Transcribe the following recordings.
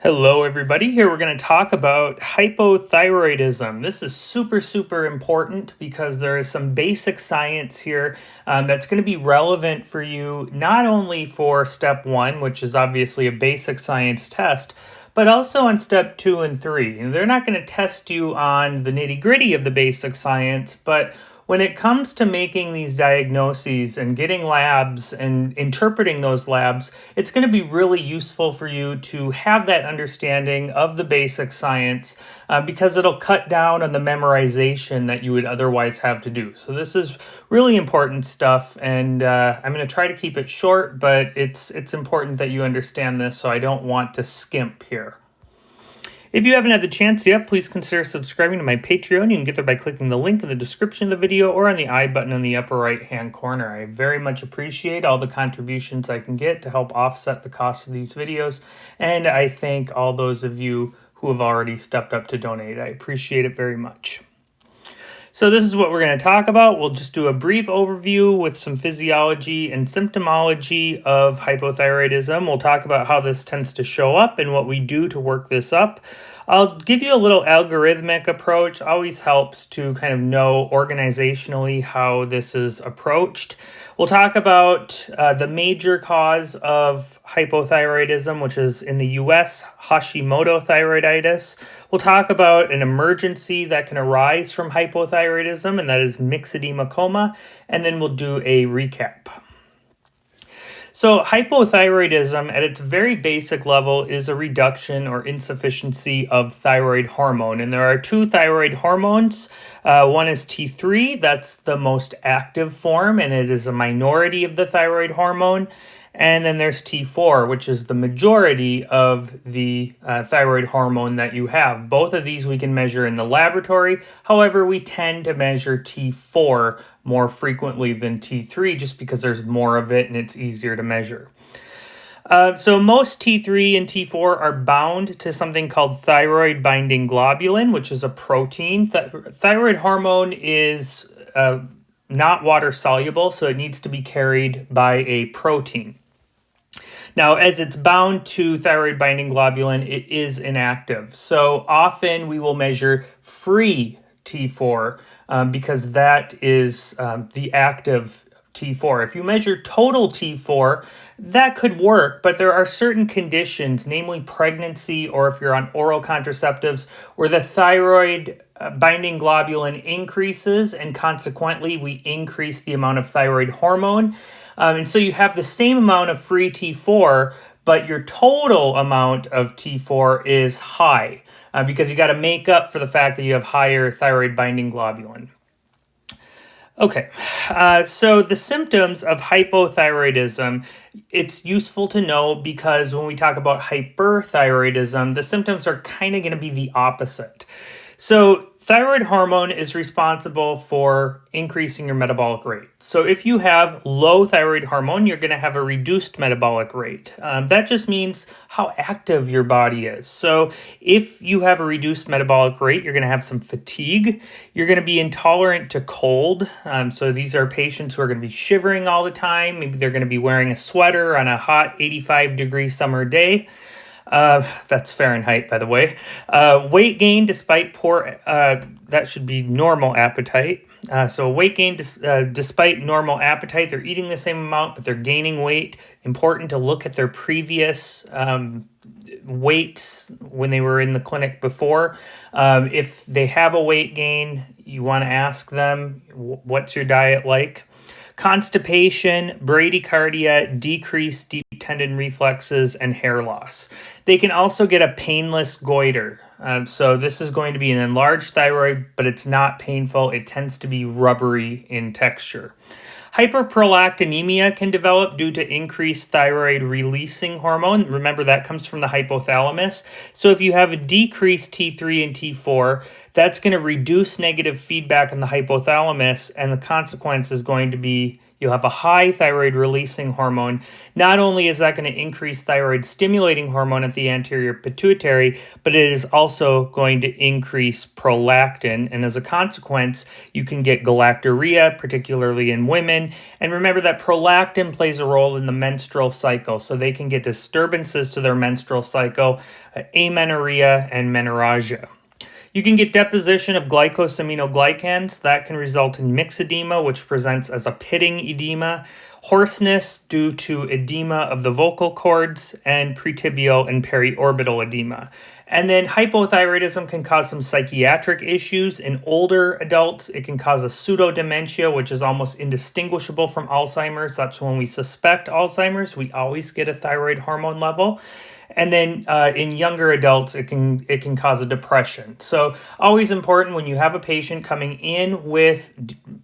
Hello everybody, here we're going to talk about hypothyroidism. This is super, super important because there is some basic science here um, that's going to be relevant for you, not only for step one, which is obviously a basic science test, but also on step two and three. And they're not going to test you on the nitty gritty of the basic science, but when it comes to making these diagnoses and getting labs and interpreting those labs, it's going to be really useful for you to have that understanding of the basic science uh, because it'll cut down on the memorization that you would otherwise have to do. So this is really important stuff and uh, I'm going to try to keep it short, but it's, it's important that you understand this so I don't want to skimp here. If you haven't had the chance yet, please consider subscribing to my Patreon. You can get there by clicking the link in the description of the video or on the I button in the upper right hand corner. I very much appreciate all the contributions I can get to help offset the cost of these videos, and I thank all those of you who have already stepped up to donate. I appreciate it very much. So this is what we're going to talk about. We'll just do a brief overview with some physiology and symptomology of hypothyroidism. We'll talk about how this tends to show up and what we do to work this up. I'll give you a little algorithmic approach. Always helps to kind of know organizationally how this is approached. We'll talk about uh, the major cause of hypothyroidism, which is in the US, Hashimoto thyroiditis. We'll talk about an emergency that can arise from hypothyroidism, and that is myxedema coma. And then we'll do a recap. So hypothyroidism at its very basic level is a reduction or insufficiency of thyroid hormone. And there are two thyroid hormones. Uh, one is T3, that's the most active form, and it is a minority of the thyroid hormone. And then there's T4, which is the majority of the uh, thyroid hormone that you have. Both of these we can measure in the laboratory. However, we tend to measure T4 more frequently than T3 just because there's more of it and it's easier to measure. Uh, so most T3 and T4 are bound to something called thyroid binding globulin, which is a protein. Th thyroid hormone is uh, not water soluble, so it needs to be carried by a protein. Now, as it's bound to thyroid binding globulin, it is inactive. So often we will measure free T4 um, because that is um, the active T4. If you measure total T4, that could work, but there are certain conditions, namely pregnancy or if you're on oral contraceptives, where the thyroid uh, binding globulin increases and consequently we increase the amount of thyroid hormone. Um, and so you have the same amount of free T4, but your total amount of T4 is high uh, because you got to make up for the fact that you have higher thyroid binding globulin. Okay, uh, so the symptoms of hypothyroidism, it's useful to know because when we talk about hyperthyroidism, the symptoms are kind of going to be the opposite. So Thyroid hormone is responsible for increasing your metabolic rate. So if you have low thyroid hormone, you're going to have a reduced metabolic rate. Um, that just means how active your body is. So if you have a reduced metabolic rate, you're going to have some fatigue. You're going to be intolerant to cold. Um, so these are patients who are going to be shivering all the time. Maybe they're going to be wearing a sweater on a hot 85 degree summer day. Uh, that's Fahrenheit, by the way. Uh, weight gain despite poor, uh, that should be normal appetite. Uh, so weight gain dis uh, despite normal appetite, they're eating the same amount, but they're gaining weight. Important to look at their previous um, weights when they were in the clinic before. Um, if they have a weight gain, you want to ask them, what's your diet like? Constipation, bradycardia, decreased deep tendon reflexes, and hair loss. They can also get a painless goiter. Um, so this is going to be an enlarged thyroid, but it's not painful. It tends to be rubbery in texture. Hyperprolactinemia can develop due to increased thyroid releasing hormone. Remember, that comes from the hypothalamus. So if you have a decreased T3 and T4, that's going to reduce negative feedback in the hypothalamus, and the consequence is going to be you have a high thyroid releasing hormone. Not only is that going to increase thyroid stimulating hormone at the anterior pituitary, but it is also going to increase prolactin. And as a consequence, you can get galactorrhea, particularly in women. And remember that prolactin plays a role in the menstrual cycle. So they can get disturbances to their menstrual cycle, uh, amenorrhea, and menorrhagia. You can get deposition of glycosaminoglycans. That can result in myxedema, which presents as a pitting edema, hoarseness due to edema of the vocal cords, and pretibial and periorbital edema. And then hypothyroidism can cause some psychiatric issues in older adults. It can cause a pseudo dementia, which is almost indistinguishable from Alzheimer's. That's when we suspect Alzheimer's. We always get a thyroid hormone level and then uh, in younger adults it can it can cause a depression. So always important when you have a patient coming in with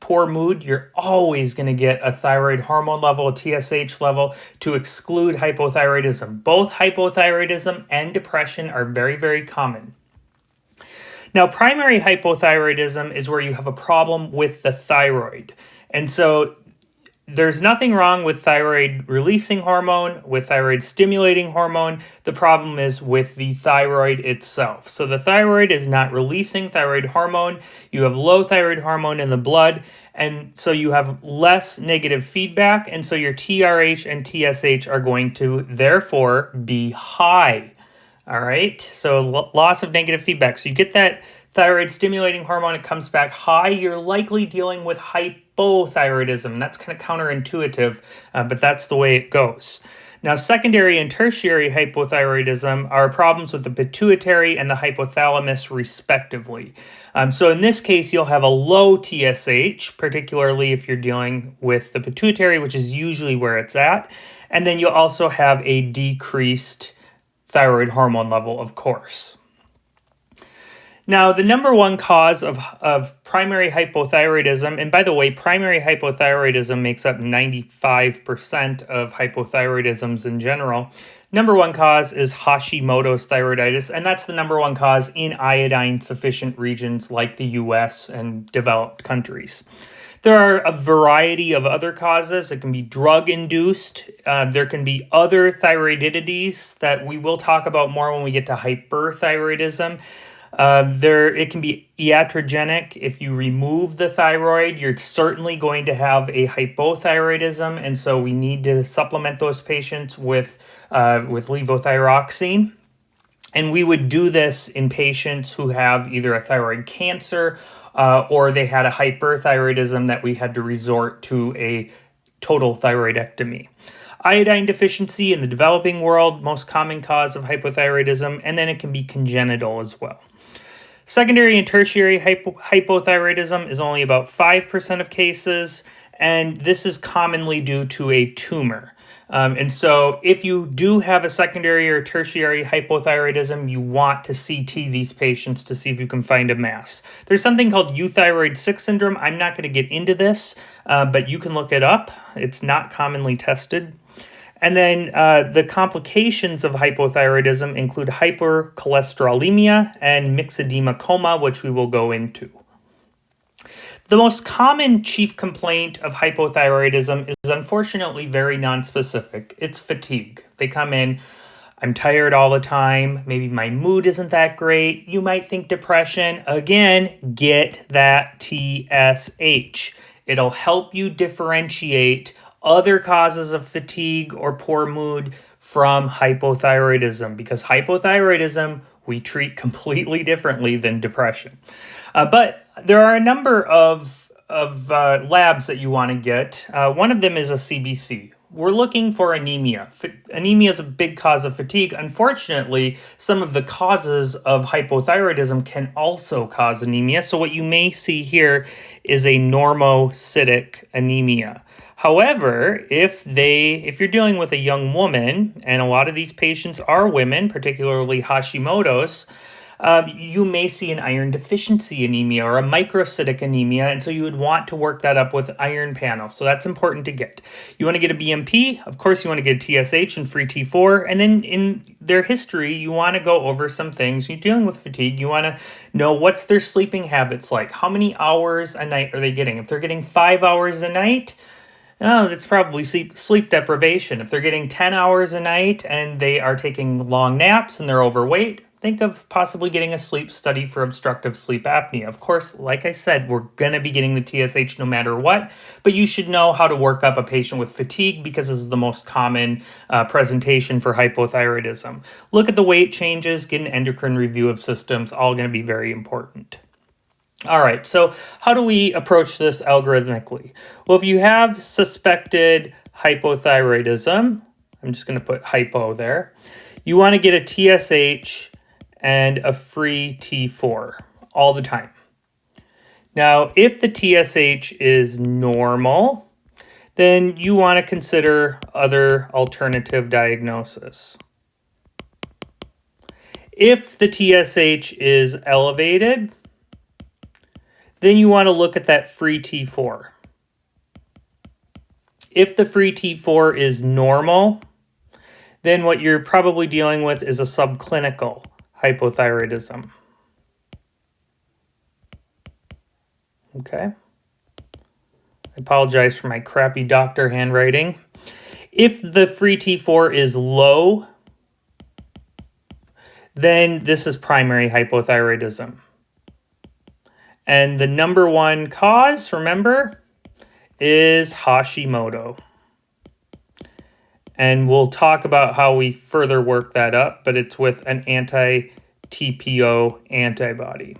poor mood you're always going to get a thyroid hormone level a tsh level to exclude hypothyroidism. Both hypothyroidism and depression are very very common. Now primary hypothyroidism is where you have a problem with the thyroid. And so there's nothing wrong with thyroid releasing hormone, with thyroid stimulating hormone. The problem is with the thyroid itself. So the thyroid is not releasing thyroid hormone. You have low thyroid hormone in the blood, and so you have less negative feedback, and so your TRH and TSH are going to therefore be high. All right, so loss of negative feedback. So you get that thyroid stimulating hormone, it comes back high. You're likely dealing with hypothyroidism. That's kind of counterintuitive, uh, but that's the way it goes. Now, secondary and tertiary hypothyroidism are problems with the pituitary and the hypothalamus, respectively. Um, so, in this case, you'll have a low TSH, particularly if you're dealing with the pituitary, which is usually where it's at. And then you'll also have a decreased thyroid hormone level, of course. Now, the number one cause of, of primary hypothyroidism, and by the way, primary hypothyroidism makes up 95% of hypothyroidisms in general. Number one cause is Hashimoto's thyroiditis, and that's the number one cause in iodine sufficient regions like the US and developed countries. There are a variety of other causes. It can be drug induced. Uh, there can be other thyroidities that we will talk about more when we get to hyperthyroidism. Uh, there, it can be iatrogenic. If you remove the thyroid, you're certainly going to have a hypothyroidism, and so we need to supplement those patients with uh, with levothyroxine. And we would do this in patients who have either a thyroid cancer uh, or they had a hyperthyroidism that we had to resort to a total thyroidectomy iodine deficiency in the developing world, most common cause of hypothyroidism, and then it can be congenital as well. Secondary and tertiary hypo hypothyroidism is only about 5% of cases, and this is commonly due to a tumor. Um, and so, if you do have a secondary or tertiary hypothyroidism, you want to CT these patients to see if you can find a mass. There's something called euthyroid sick syndrome. I'm not going to get into this, uh, but you can look it up. It's not commonly tested. And then uh, the complications of hypothyroidism include hypercholesterolemia and myxedema coma, which we will go into. The most common chief complaint of hypothyroidism is unfortunately very nonspecific. It's fatigue. They come in, I'm tired all the time, maybe my mood isn't that great. You might think depression. Again, get that TSH. It'll help you differentiate other causes of fatigue or poor mood from hypothyroidism because hypothyroidism we treat completely differently than depression. Uh, but there are a number of, of uh, labs that you want to get. Uh, one of them is a CBC. We're looking for anemia. F anemia is a big cause of fatigue. Unfortunately, some of the causes of hypothyroidism can also cause anemia. So what you may see here is a normocytic anemia. However, if they if you're dealing with a young woman, and a lot of these patients are women, particularly Hashimoto's, um, you may see an iron deficiency anemia or a microcytic anemia, and so you would want to work that up with iron panel. So that's important to get. You want to get a BMP, of course, you want to get TSH and free T4, and then in their history, you want to go over some things. You're dealing with fatigue, you want to know what's their sleeping habits like. How many hours a night are they getting? If they're getting five hours a night, Oh, that's probably sleep, sleep deprivation. If they're getting 10 hours a night and they are taking long naps and they're overweight, think of possibly getting a sleep study for obstructive sleep apnea. Of course, like I said, we're going to be getting the TSH no matter what, but you should know how to work up a patient with fatigue because this is the most common uh, presentation for hypothyroidism. Look at the weight changes, get an endocrine review of systems, all going to be very important. All right, so how do we approach this algorithmically? Well, if you have suspected hypothyroidism, I'm just going to put hypo there, you want to get a TSH and a free T4 all the time. Now, if the TSH is normal, then you want to consider other alternative diagnosis. If the TSH is elevated, then you want to look at that free T4. If the free T4 is normal, then what you're probably dealing with is a subclinical hypothyroidism. Okay. I apologize for my crappy doctor handwriting. If the free T4 is low, then this is primary hypothyroidism. And the number one cause, remember, is Hashimoto. And we'll talk about how we further work that up, but it's with an anti-TPO antibody.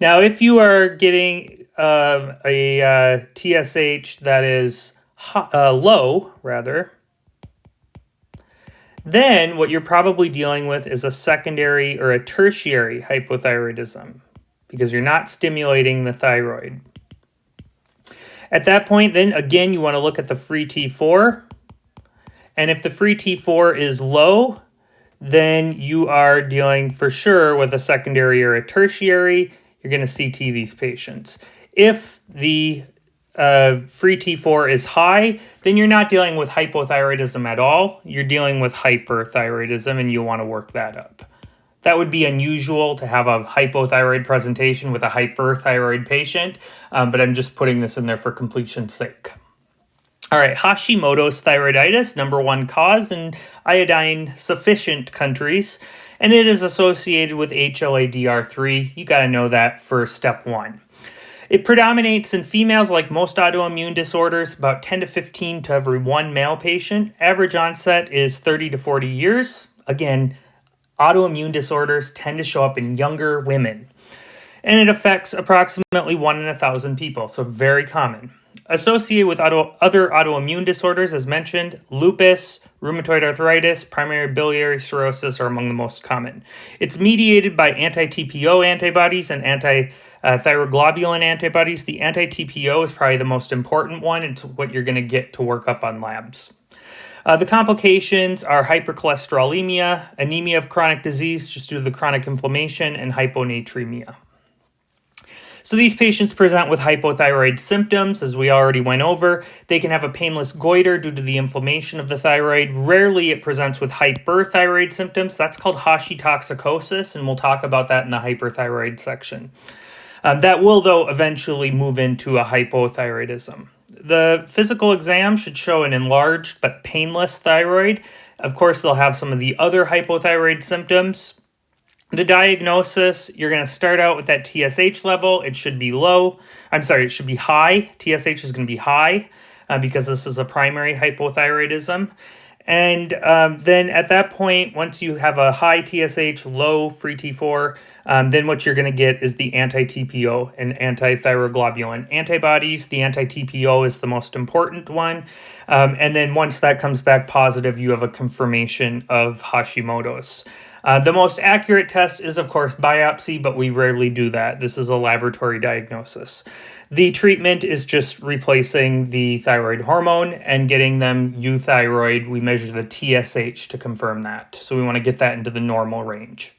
Now, if you are getting uh, a uh, TSH that is uh, low, rather, then what you're probably dealing with is a secondary or a tertiary hypothyroidism because you're not stimulating the thyroid. At that point, then again, you want to look at the free T4. And if the free T4 is low, then you are dealing for sure with a secondary or a tertiary. You're going to CT these patients. If the uh, free T4 is high, then you're not dealing with hypothyroidism at all. You're dealing with hyperthyroidism and you want to work that up. That would be unusual to have a hypothyroid presentation with a hyperthyroid patient, um, but I'm just putting this in there for completion's sake. All right, Hashimoto's thyroiditis, number one cause in iodine sufficient countries, and it is associated with HLA-DR3. You got to know that for step one. It predominates in females like most autoimmune disorders, about 10 to 15 to every one male patient. Average onset is 30 to 40 years. Again, autoimmune disorders tend to show up in younger women. And it affects approximately 1 in a 1,000 people, so very common. Associated with auto, other autoimmune disorders, as mentioned, lupus, rheumatoid arthritis, primary biliary cirrhosis are among the most common. It's mediated by anti-TPO antibodies and anti-thyroglobulin antibodies. The anti-TPO is probably the most important one. It's what you're going to get to work up on labs. Uh, the complications are hypercholesterolemia, anemia of chronic disease just due to the chronic inflammation, and hyponatremia. So these patients present with hypothyroid symptoms, as we already went over. They can have a painless goiter due to the inflammation of the thyroid. Rarely it presents with hyperthyroid symptoms. That's called hashitoxicosis, and we'll talk about that in the hyperthyroid section. Um, that will, though, eventually move into a hypothyroidism. The physical exam should show an enlarged but painless thyroid. Of course, they'll have some of the other hypothyroid symptoms, the diagnosis, you're going to start out with that TSH level. It should be low. I'm sorry, it should be high. TSH is going to be high uh, because this is a primary hypothyroidism. And um, then at that point, once you have a high TSH, low free T4, um, then what you're going to get is the anti-TPO and anti-thyroglobulin antibodies. The anti-TPO is the most important one. Um, and then once that comes back positive, you have a confirmation of Hashimoto's. Uh, the most accurate test is, of course, biopsy, but we rarely do that. This is a laboratory diagnosis. The treatment is just replacing the thyroid hormone and getting them euthyroid. We measure the TSH to confirm that. So we want to get that into the normal range.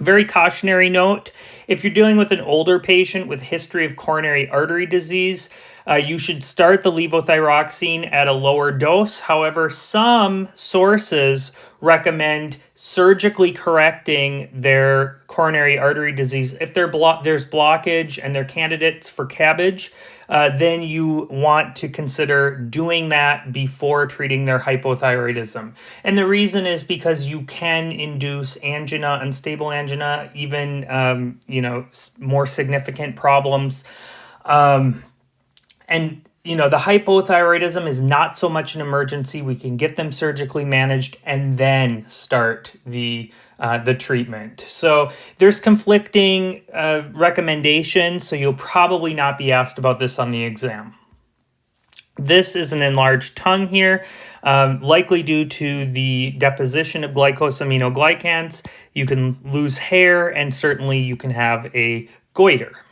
Very cautionary note, if you're dealing with an older patient with history of coronary artery disease, uh, you should start the levothyroxine at a lower dose. However, some sources recommend surgically correcting their coronary artery disease. If blo there's blockage and they're candidates for CABG, uh, then you want to consider doing that before treating their hypothyroidism. And the reason is because you can induce angina, unstable angina, even, um, you know, more significant problems. Um, and you know, the hypothyroidism is not so much an emergency. We can get them surgically managed and then start the uh, the treatment. So there's conflicting uh, recommendations, so you'll probably not be asked about this on the exam. This is an enlarged tongue here, um, likely due to the deposition of glycosaminoglycans. You can lose hair and certainly you can have a goiter.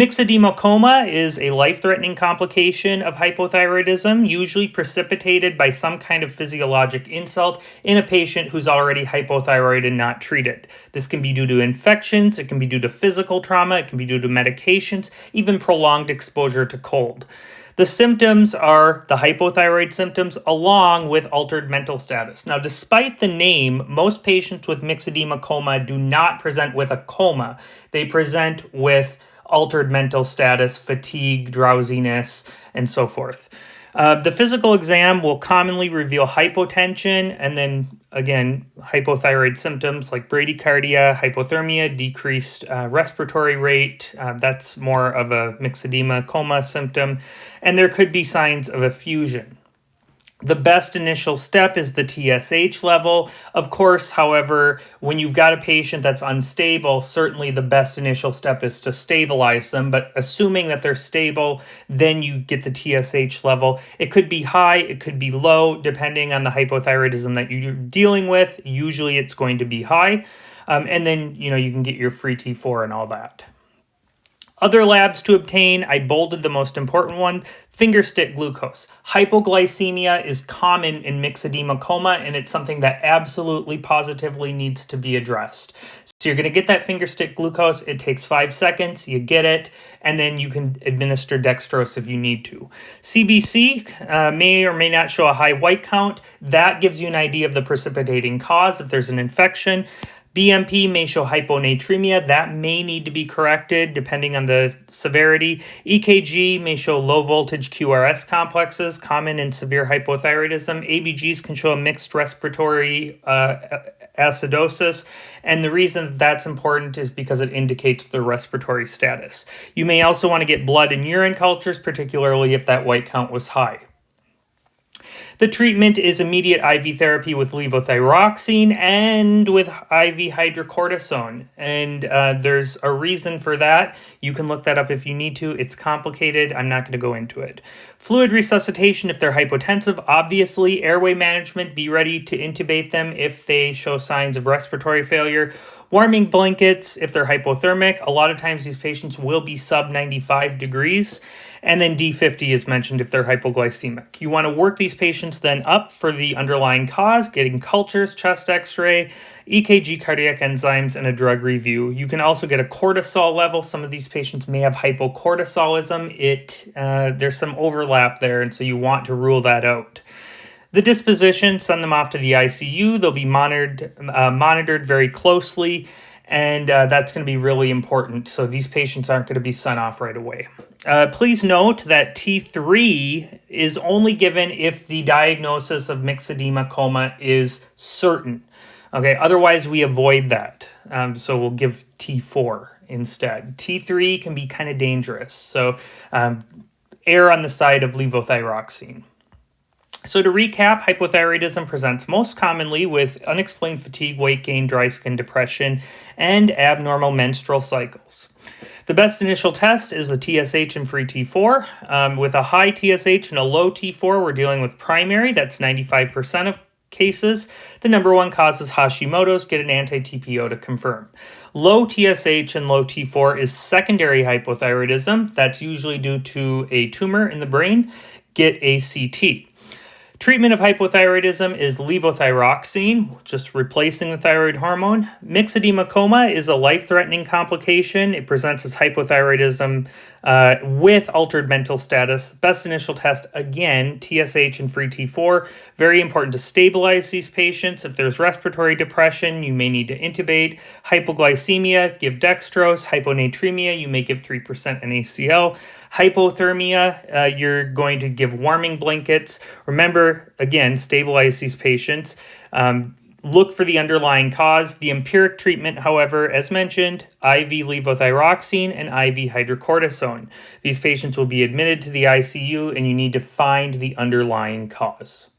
Myxedema coma is a life-threatening complication of hypothyroidism, usually precipitated by some kind of physiologic insult in a patient who's already hypothyroid and not treated. This can be due to infections, it can be due to physical trauma, it can be due to medications, even prolonged exposure to cold. The symptoms are the hypothyroid symptoms along with altered mental status. Now, despite the name, most patients with myxedema coma do not present with a coma. They present with altered mental status, fatigue, drowsiness, and so forth. Uh, the physical exam will commonly reveal hypotension and then again hypothyroid symptoms like bradycardia, hypothermia, decreased uh, respiratory rate. Uh, that's more of a myxedema coma symptom, and there could be signs of effusion. The best initial step is the TSH level. Of course, however, when you've got a patient that's unstable, certainly the best initial step is to stabilize them. But assuming that they're stable, then you get the TSH level. It could be high, it could be low, depending on the hypothyroidism that you're dealing with. Usually it's going to be high. Um, and then, you know, you can get your free T4 and all that. Other labs to obtain, I bolded the most important one, fingerstick glucose. Hypoglycemia is common in myxedema coma, and it's something that absolutely positively needs to be addressed. So you're gonna get that fingerstick glucose, it takes five seconds, you get it, and then you can administer dextrose if you need to. CBC uh, may or may not show a high white count. That gives you an idea of the precipitating cause if there's an infection. BMP may show hyponatremia. That may need to be corrected depending on the severity. EKG may show low voltage QRS complexes, common in severe hypothyroidism. ABGs can show a mixed respiratory uh, acidosis. And the reason that that's important is because it indicates the respiratory status. You may also want to get blood and urine cultures, particularly if that white count was high. The treatment is immediate IV therapy with levothyroxine and with IV hydrocortisone. And uh, there's a reason for that. You can look that up if you need to. It's complicated. I'm not going to go into it. Fluid resuscitation if they're hypotensive. Obviously, airway management. Be ready to intubate them if they show signs of respiratory failure warming blankets if they're hypothermic. A lot of times these patients will be sub 95 degrees. And then D50 is mentioned if they're hypoglycemic. You want to work these patients then up for the underlying cause, getting cultures, chest x-ray, EKG cardiac enzymes, and a drug review. You can also get a cortisol level. Some of these patients may have hypocortisolism. It uh, There's some overlap there, and so you want to rule that out. The disposition, send them off to the ICU. They'll be monitored, uh, monitored very closely, and uh, that's going to be really important. So these patients aren't going to be sent off right away. Uh, please note that T3 is only given if the diagnosis of myxedema coma is certain. Okay, otherwise we avoid that. Um, so we'll give T4 instead. T3 can be kind of dangerous, so um, err on the side of levothyroxine. So to recap, hypothyroidism presents most commonly with unexplained fatigue, weight gain, dry skin, depression, and abnormal menstrual cycles. The best initial test is the TSH and free T4. Um, with a high TSH and a low T4, we're dealing with primary. That's 95% of cases. The number one cause is Hashimoto's. Get an anti-TPO to confirm. Low TSH and low T4 is secondary hypothyroidism. That's usually due to a tumor in the brain. Get a CT. Treatment of hypothyroidism is levothyroxine, just replacing the thyroid hormone. Myxedema coma is a life-threatening complication. It presents as hypothyroidism uh, with altered mental status. Best initial test, again, TSH and free T4. Very important to stabilize these patients. If there's respiratory depression, you may need to intubate. Hypoglycemia, give dextrose. Hyponatremia, you may give 3% NaCl. Hypothermia, uh, you're going to give warming blankets. Remember, again, stabilize these patients. Um, look for the underlying cause. The empiric treatment, however, as mentioned, IV levothyroxine and IV hydrocortisone. These patients will be admitted to the ICU and you need to find the underlying cause.